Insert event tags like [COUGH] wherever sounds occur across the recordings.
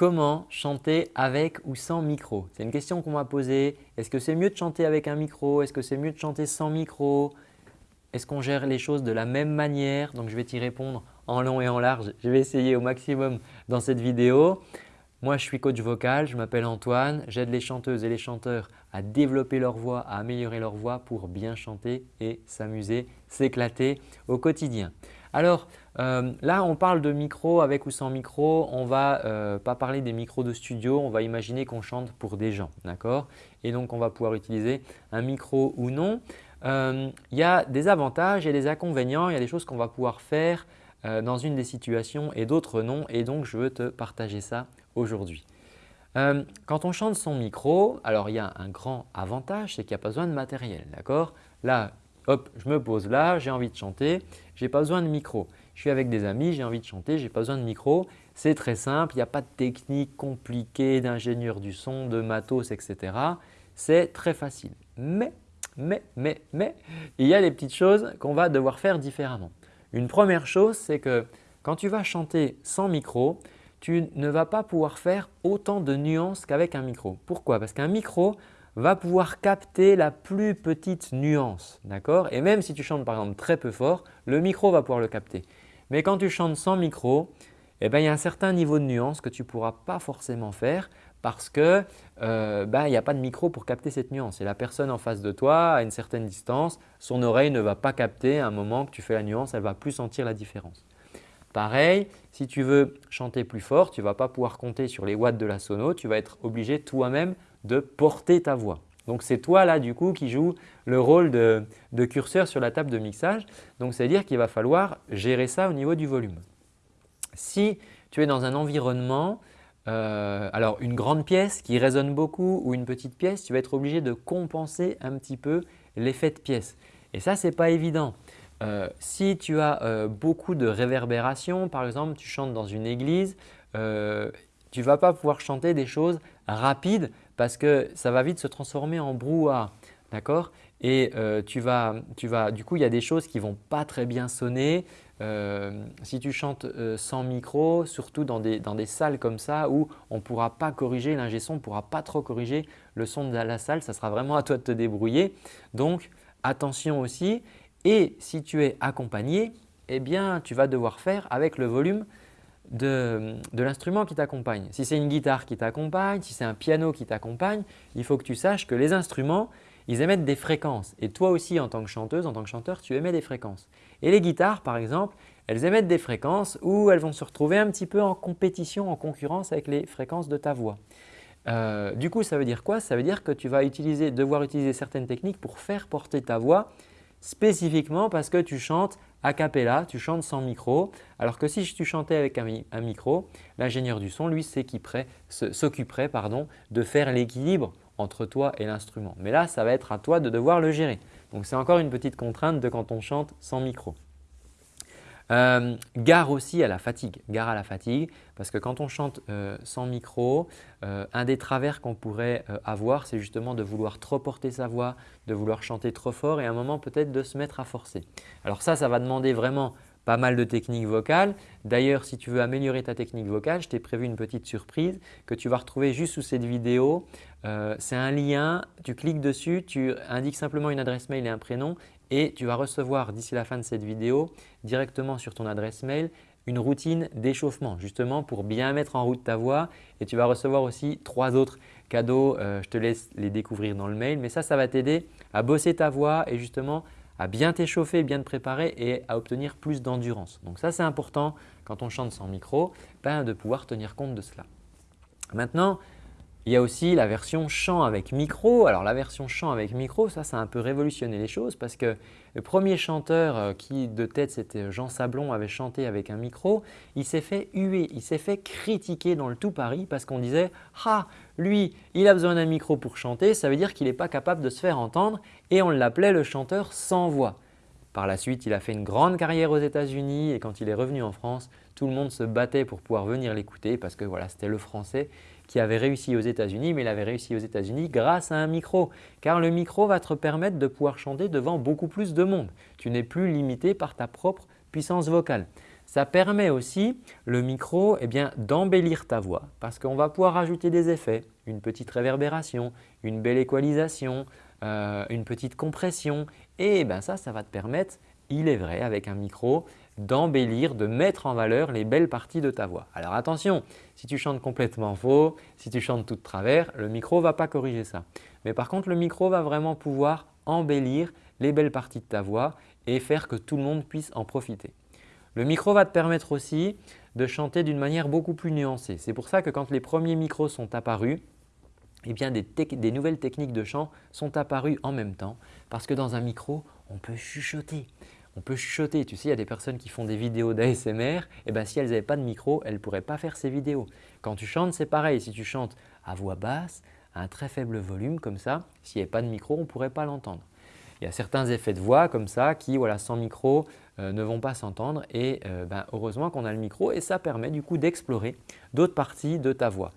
comment chanter avec ou sans micro C'est une question qu'on m'a posée. Est-ce que c'est mieux de chanter avec un micro? Est-ce que c'est mieux de chanter sans micro? Est-ce qu'on gère les choses de la même manière? Donc, je vais t'y répondre en long et en large. Je vais essayer au maximum dans cette vidéo. Moi, je suis coach vocal, je m'appelle Antoine. J'aide les chanteuses et les chanteurs à développer leur voix, à améliorer leur voix pour bien chanter et s'amuser, s'éclater au quotidien. Alors euh, là, on parle de micro avec ou sans micro. On ne va euh, pas parler des micros de studio. On va imaginer qu'on chante pour des gens. d'accord? Et donc, on va pouvoir utiliser un micro ou non. Euh, il y a des avantages et des inconvénients. Il y a des choses qu'on va pouvoir faire dans une des situations et d'autres non. Et donc, je veux te partager ça aujourd'hui. quand on chante sans micro, alors il y a un grand avantage, c'est qu'il n'y a pas besoin de matériel. d'accord? Là, hop, je me pose là, j'ai envie de chanter, je n'ai pas besoin de micro. Je suis avec des amis, j'ai envie de chanter, je n'ai pas besoin de micro. C'est très simple, il n'y a pas de technique compliquée d'ingénieur du son, de matos, etc. C'est très facile. Mais, mais, mais, mais, il y a des petites choses qu'on va devoir faire différemment. Une première chose, c'est que quand tu vas chanter sans micro, tu ne vas pas pouvoir faire autant de nuances qu'avec un micro. Pourquoi? Parce qu'un micro, va pouvoir capter la plus petite nuance. d'accord? Et même si tu chantes par exemple très peu fort, le micro va pouvoir le capter. Mais quand tu chantes sans micro, eh ben, il y a un certain niveau de nuance que tu ne pourras pas forcément faire parce qu'il euh, ben, n'y a pas de micro pour capter cette nuance. Et la personne en face de toi, à une certaine distance, son oreille ne va pas capter à un moment que tu fais la nuance, elle ne va plus sentir la différence. Pareil, si tu veux chanter plus fort, tu ne vas pas pouvoir compter sur les watts de la sono, tu vas être obligé toi-même de porter ta voix. Donc c'est toi là du coup qui joue le rôle de, curseur sur la table de mixage. Donc c'est-à-dire qu'il va falloir gérer ça au niveau du volume. Si tu es dans un environnement, euh, alors une grande pièce qui résonne beaucoup ou une petite pièce, tu vas être obligé de compenser un petit peu l'effet de pièce. Et ça, ce n'est pas évident. Euh, si tu as euh, beaucoup de réverbération, par exemple, tu chantes dans une église, tu ne vas pas pouvoir chanter des choses rapides parce que ça va vite se transformer en brouhaha. D'accord? Et euh, tu vas, du coup, il y a des choses qui ne vont pas très bien sonner. Euh, si tu chantes euh, sans micro, surtout dans des, dans des, salles comme ça où on ne pourra pas corriger, l'ingé son ne pourra pas trop corriger le son de la salle, ça sera vraiment à toi de te débrouiller. Donc attention aussi et si tu es accompagné, eh bien tu vas devoir faire avec le volume de, l'instrument qui t'accompagne. Si c'est une guitare qui t'accompagne, si c'est un piano qui t'accompagne, il faut que tu saches que les instruments, ils émettent des fréquences. Et toi aussi, en tant que chanteuse, en tant que chanteur, tu émets des fréquences. Et les guitares, par exemple, elles émettent des fréquences où elles vont se retrouver un petit peu en compétition, en concurrence avec les fréquences de ta voix. Euh, du coup, ça veut dire quoi? Ça veut dire que tu vas devoir utiliser certaines techniques pour faire porter ta voix spécifiquement parce que tu chantes a cappella, tu chantes sans micro. Alors que si tu chantais avec un, micro, l'ingénieur du son, lui, s'occuperait de faire l'équilibre entre toi et l'instrument. Mais là, ça va être à toi de devoir le gérer. Donc, c'est encore une petite contrainte de quand on chante sans micro. Euh, gare aussi à la fatigue, gare à la fatigue parce que quand on chante euh, sans micro, euh, un des travers qu'on pourrait avoir c'est justement de vouloir trop porter sa voix, de vouloir chanter trop fort et à un moment peut-être de se mettre à forcer. Alors ça, ça va demander vraiment pas mal de techniques vocales. D'ailleurs, si tu veux améliorer ta technique vocale, je t'ai prévu une petite surprise que tu vas retrouver juste sous cette vidéo. c'est un lien, tu cliques dessus, tu indiques simplement une adresse mail et un prénom et tu vas recevoir d'ici la fin de cette vidéo directement sur ton adresse mail une routine d'échauffement justement pour bien mettre en route ta voix et tu vas recevoir aussi trois autres cadeaux. Euh, je te laisse les découvrir dans le mail mais ça, ça va t'aider à bosser ta voix et justement à bien t'échauffer, bien te préparer et à obtenir plus d'endurance. Donc ça, c'est important quand on chante sans micro ben, de pouvoir tenir compte de cela. Maintenant, il y a aussi la version chant avec micro. Alors la version chant avec micro, ça, ça a un peu révolutionné les choses parce que le premier chanteur euh, qui de tête, c'était Jean Sablon, avait chanté avec un micro, il s'est fait huer, il s'est fait critiquer dans le tout Paris parce qu'on disait « Ah, lui, il a besoin d'un micro pour chanter, ça veut dire qu'il n'est pas capable de se faire entendre » et on l'appelait le chanteur sans voix. Par la suite, il a fait une grande carrière aux États-Unis et quand il est revenu en France, tout le monde se battait pour pouvoir venir l'écouter parce que voilà, c'était le français qui avait réussi aux États-Unis, mais il avait réussi aux États-Unis grâce à un micro. Car le micro va te permettre de pouvoir chanter devant beaucoup plus de monde. Tu n'es plus limité par ta propre puissance vocale. ça permet aussi le micro eh d'embellir ta voix parce qu'on va pouvoir ajouter des effets, une petite réverbération, une belle équalisation, euh, une petite compression et ben ça, ça va te permettre, il est vrai avec un micro, d'embellir, de mettre en valeur les belles parties de ta voix. Alors attention, si tu chantes complètement faux, si tu chantes tout de travers, le micro ne va pas corriger ça. Mais par contre, le micro va vraiment pouvoir embellir les belles parties de ta voix et faire que tout le monde puisse en profiter. Le micro va te permettre aussi de chanter d'une manière beaucoup plus nuancée. C'est pour ça que quand les premiers micros sont apparus, eh bien des, nouvelles techniques de chant sont apparues en même temps parce que dans un micro, on peut chuchoter. On peut chuchoter. Tu sais, il y a des personnes qui font des vidéos d'ASMR. Eh bien, si elles n'avaient pas de micro, elles ne pourraient pas faire ces vidéos. Quand tu chantes, c'est pareil. Si tu chantes à voix basse, à un très faible volume comme ça, s'il n'y avait pas de micro, on ne pourrait pas l'entendre. Il y a certains effets de voix comme ça qui, voilà, sans micro, euh, ne vont pas s'entendre et euh, ben, heureusement qu'on a le micro et ça permet du coup d'explorer d'autres parties de ta voix.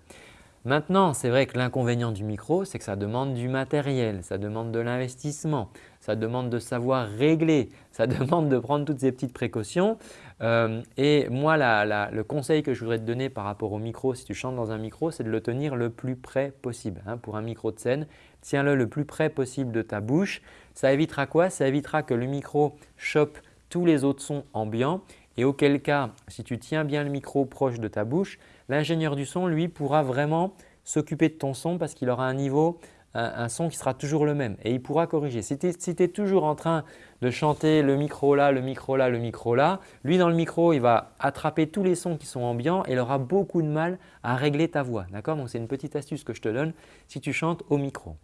Maintenant, c'est vrai que l'inconvénient du micro, c'est que ça demande du matériel, ça demande de l'investissement, ça demande de savoir régler, [LAUGHS] ça demande de prendre toutes ces petites précautions. Euh, et moi, le conseil que je voudrais te donner par rapport au micro, si tu chantes dans un micro, c'est de le tenir le plus près possible. Hein, pour un micro de scène, tiens-le le plus près possible de ta bouche. Ça évitera quoi? Ça évitera que le micro chope tous les autres sons ambiants et auquel cas, si tu tiens bien le micro proche de ta bouche, l'ingénieur du son, lui, pourra vraiment s'occuper de ton son parce qu'il aura un niveau, un, son qui sera toujours le même et il pourra corriger. Si tu es, toujours en train de chanter le micro là, le micro là, le micro là, lui dans le micro, il va attraper tous les sons qui sont ambiants et il aura beaucoup de mal à régler ta voix. Donc, c'est une petite astuce que je te donne si tu chantes au micro.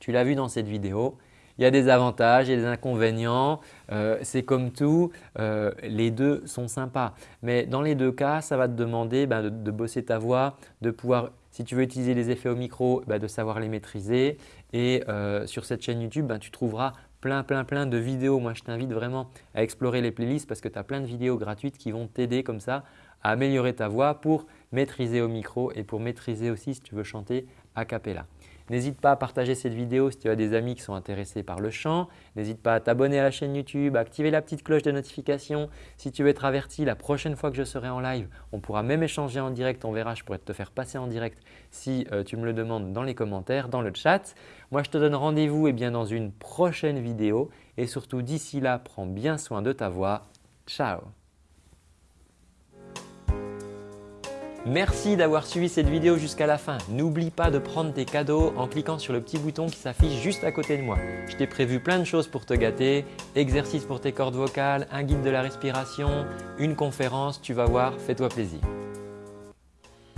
Tu l'as vu dans cette vidéo, il y a des avantages, il y a des inconvénients. Euh, c'est comme tout, euh, les deux sont sympas. Mais dans les deux cas, ça va te demander ben, de, bosser ta voix, de pouvoir, si tu veux utiliser les effets au micro, ben, de savoir les maîtriser. Et euh, sur cette chaîne YouTube, ben, tu trouveras plein, plein, plein de vidéos. Moi, je t'invite vraiment à explorer les playlists parce que tu as plein de vidéos gratuites qui vont t'aider comme ça à améliorer ta voix pour maîtriser au micro et pour maîtriser aussi si tu veux chanter a cappella. N'hésite pas à partager cette vidéo si tu as des amis qui sont intéressés par le chant. N'hésite pas à t'abonner à la chaîne YouTube, à activer la petite cloche de notification. Si tu veux être averti la prochaine fois que je serai en live, on pourra même échanger en direct. On verra, je pourrais te faire passer en direct si euh, tu me le demandes dans les commentaires, dans le chat. Moi, je te donne rendez-vous eh dans une prochaine vidéo et surtout d'ici là, prends bien soin de ta voix. Ciao Merci d'avoir suivi cette vidéo jusqu'à la fin. N'oublie pas de prendre tes cadeaux en cliquant sur le petit bouton qui s'affiche juste à côté de moi. Je t'ai prévu plein de choses pour te gâter, exercices pour tes cordes vocales, un guide de la respiration, une conférence, tu vas voir, fais-toi plaisir.